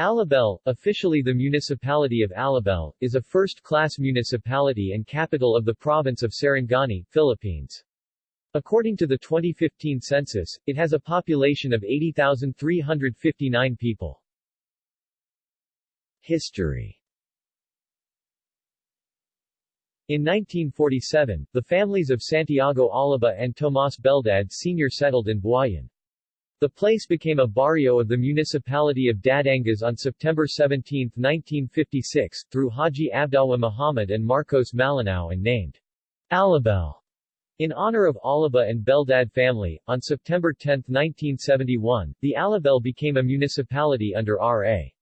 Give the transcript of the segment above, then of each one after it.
Alabel, officially the municipality of Alabel, is a first-class municipality and capital of the province of Sarangani, Philippines. According to the 2015 census, it has a population of 80,359 people. History In 1947, the families of Santiago Alaba and Tomas Beldad Sr. settled in Buayan. The place became a barrio of the municipality of Dadiangas on September 17, 1956, through Haji Abdawa Muhammad and Marcos Malinao and named Alabel in honor of Alaba and Beldad family. On September 10, 1971, the Alabel became a municipality under R.A.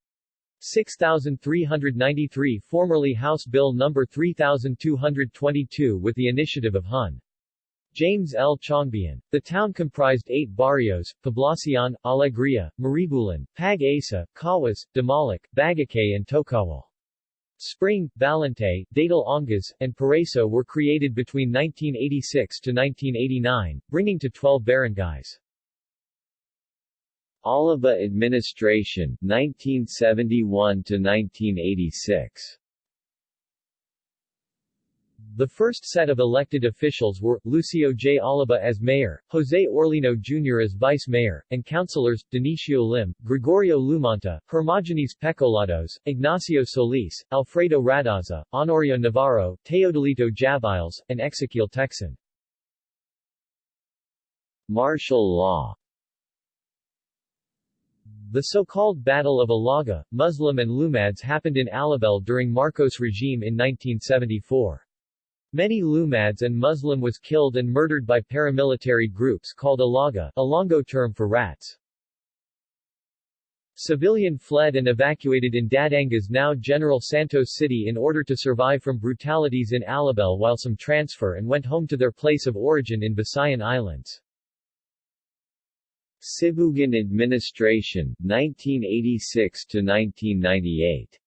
6393 formerly House Bill No. 3222 with the initiative of Hun. James L. Chiongbian. The town comprised eight barrios, Poblacion, Alegria, Maribulan, Pag-asa, Cawas, Damalic, Bagakay and Tocawal. Spring, Balante, Datal Ongas, and Paraiso were created between 1986 to 1989, bringing to 12 barangays. Alaba administration, 1971 to 1986 the first set of elected officials were, Lucio J. Oliva as mayor, Jose Orlino Jr. as vice mayor, and councilors, Denicio Lim, Gregorio Lumanta, Hermogenes Pecolados, Ignacio Solis, Alfredo Radaza, Honorio Navarro, Teodolito Javiles, and Ezequiel Texan. Martial law the so-called Battle of Ilaga, Muslim and Lumads happened in Alabel during Marcos regime in 1974. Many Lumads and Muslim was killed and murdered by paramilitary groups called Ilaga, a Ilonggo term for rats. Civilian fled and evacuated in Dadiangas now General Santos City in order to survive from brutalities in Alabel while some transfer and went home to their place of origin in Visayan Islands. Sibugan administration, 1986 to 1998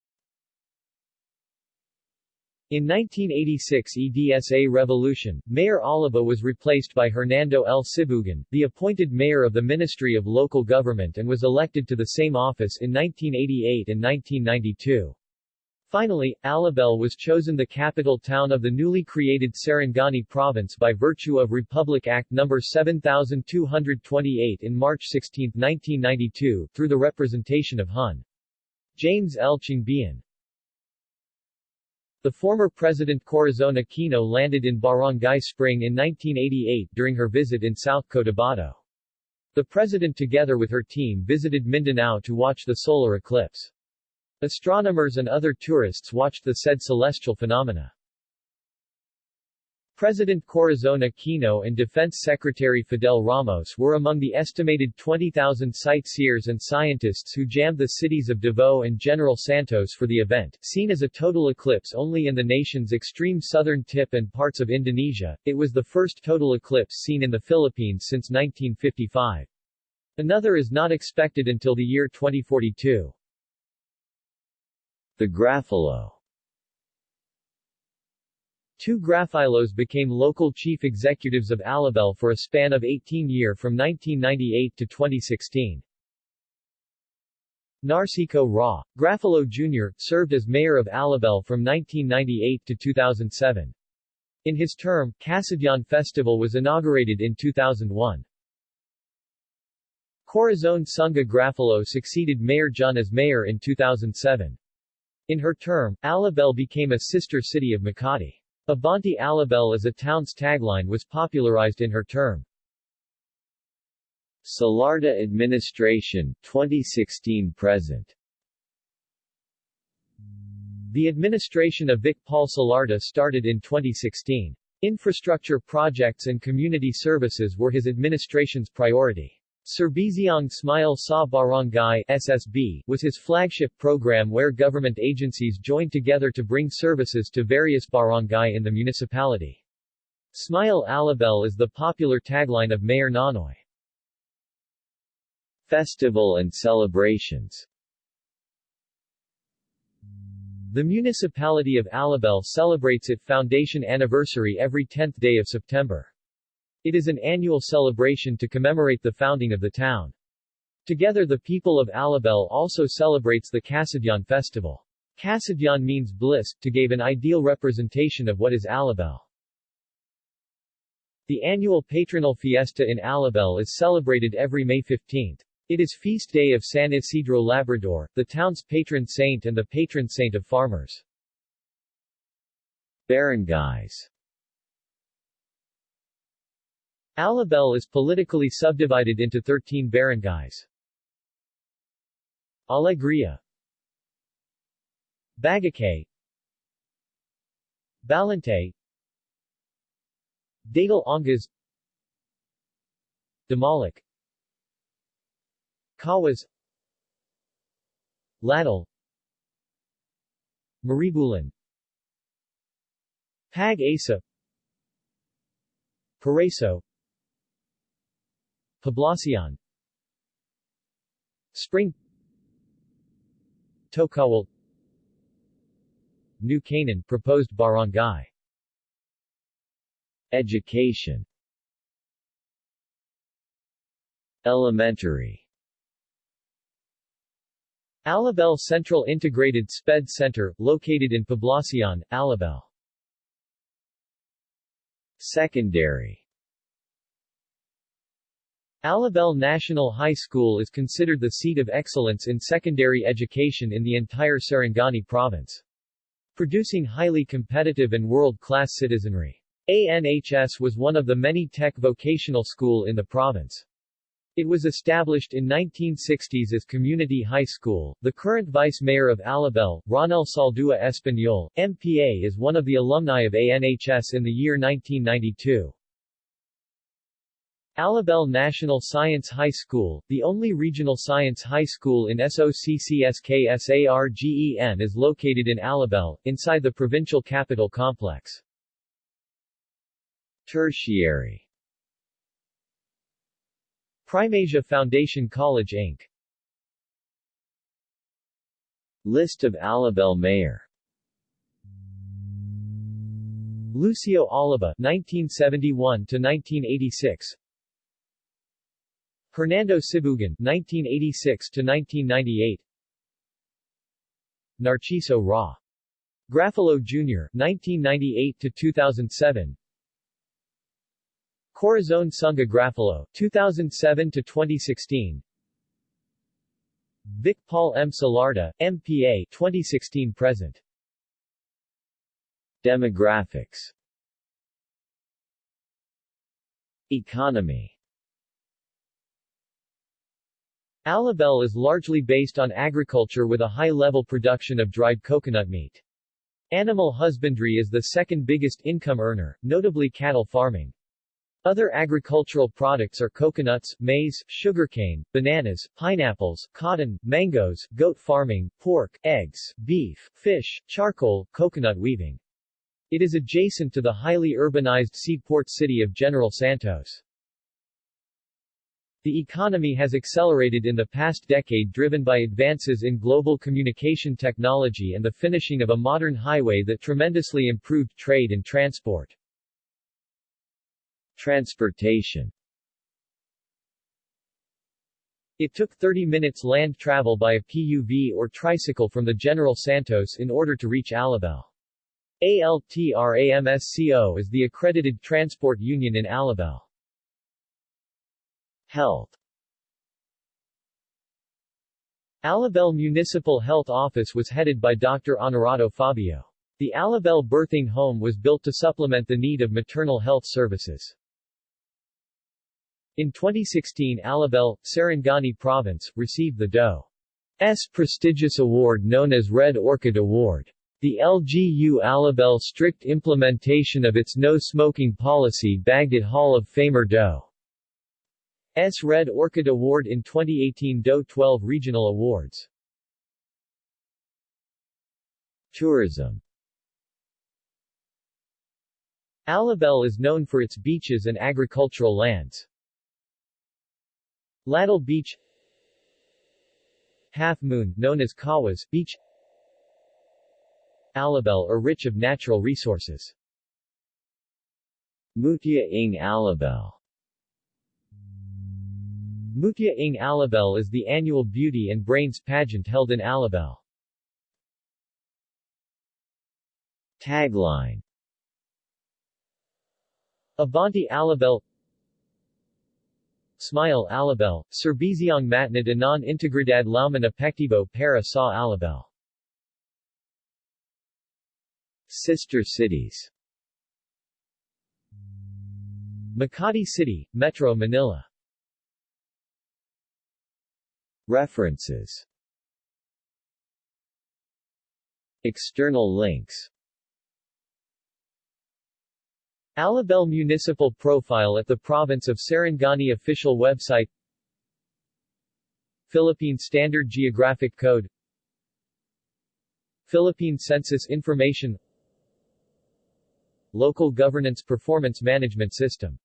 in 1986 EDSA revolution, Mayor Oliva was replaced by Hernando L. Sibugan, the appointed mayor of the Ministry of Local Government and was elected to the same office in 1988 and 1992. Finally, Alabel was chosen the capital town of the newly created Sarangani province by virtue of Republic Act No. 7228 in March 16, 1992, through the representation of Hun. James L. Chiongbian. The former President Corazon Aquino landed in Barangay Spring in 1988 during her visit in South Cotabato. The president together with her team visited Mindanao to watch the solar eclipse. Astronomers and other tourists watched the said celestial phenomena. President Corazon Aquino and Defense Secretary Fidel Ramos were among the estimated 20,000 sightseers and scientists who jammed the cities of Davao and General Santos for the event. Seen as a total eclipse only in the nation's extreme southern tip and parts of Indonesia, it was the first total eclipse seen in the Philippines since 1955. Another is not expected until the year 2042. The Grafilo Two Grafilos became local chief executives of Alabel for a span of 18 year from 1998 to 2016. Narciso Ra. Grafilo Jr., served as mayor of Alabel from 1998 to 2007. In his term, Kasadyan Festival was inaugurated in 2001. Corazon Sunga Grafilo succeeded Mayor John as mayor in 2007. In her term, Alabel became a sister city of Makati. Abante Alabel as a town's tagline was popularized in her term. Salarda administration, 2016-present The administration of Vic Paul Salarda started in 2016. Infrastructure projects and community services were his administration's priority. Serbizyong Smile Sa Barangay SSB was his flagship program where government agencies joined together to bring services to various barangay in the municipality. Smile Alabel is the popular tagline of Mayor Nonoy. Festival and celebrations The municipality of Alabel celebrates its foundation anniversary every 10th day of September. It is an annual celebration to commemorate the founding of the town. Together the people of Alabel also celebrates the Kasadyan festival. Kasadyan means bliss, to give an ideal representation of what is Alabel. The annual patronal fiesta in Alabel is celebrated every May 15. It is feast day of San Isidro Labrador, the town's patron saint and the patron saint of farmers. Barangays Alabel is politically subdivided into 13 barangays. Alegria. Bagakay. Balante Datal Ongas. Damalik. Kawas. Ladal Maribulan Pag Asa Paraiso Poblacion Spring. Tokawal New Canaan proposed barangay. Education. Elementary. Alabel Central Integrated SPED Center, located in Poblacion, Alabel. Secondary Alabel National High School is considered the seat of excellence in secondary education in the entire Sarangani province. Producing highly competitive and world-class citizenry. ANHS was one of the many tech vocational school in the province. It was established in 1960s as Community High School. The current Vice Mayor of Alabel, Ronel Saldua Espanyol, MPA is one of the alumni of ANHS in the year 1992. Alabel National Science High School, the only regional science high school in SOCCSKSARGEN is located in Alabel, inside the provincial capital complex. Tertiary Primasia Foundation College Inc. List of Alabel Mayor Lucio Oliva 1971 to 1986 Hernando Sibugan 1986 to 1998 Narciso Ra. Grafilo Jr. (1998–2007), Corazon Sunga Grafilo 2007 to 2016 Vic Paul M. Salarda, MPA 2016 present. Demographics. Economy Alabel is largely based on agriculture with a high-level production of dried coconut meat. Animal husbandry is the second biggest income earner, notably cattle farming. Other agricultural products are coconuts, maize, sugarcane, bananas, pineapples, cotton, mangoes, goat farming, pork, eggs, beef, fish, charcoal, coconut weaving. It is adjacent to the highly urbanized seaport city of General Santos. The economy has accelerated in the past decade driven by advances in global communication technology and the finishing of a modern highway that tremendously improved trade and transport. Transportation It took 30 minutes land travel by a PUV or tricycle from the General Santos in order to reach Alabel. ALTRAMSCO is the accredited transport union in Alabel. Health Alabel Municipal Health Office was headed by Dr. Honorato Fabio. The Alabel Birthing Home was built to supplement the need of maternal health services. In 2016 Alabel, Sarangani Province, received the DOE's prestigious award known as Red Orchid Award. The LGU Alabel strict implementation of its no-smoking policy bagged it Hall of Famer DOE's Red Orchid Award in 2018 DOE 12 Regional Awards. Tourism Alabel is known for its beaches and agricultural lands. Ladal Beach Half Moon, known as Kawas Beach Alabel are rich of natural resources. Mutia ng Alabel Mutia ng Alabel is the annual beauty and brains pageant held in Alabel. Tagline. Abante Alabel Smile Alabel, Serbiziong matnid anon integridad lauman apektibo para sa Alabel. Sister cities. Makati City, Metro Manila References. External links. Alabel Municipal Profile at the Province of Sarangani Official Website. Philippine Standard Geographic Code. Philippine Census Information. Local Governance Performance Management System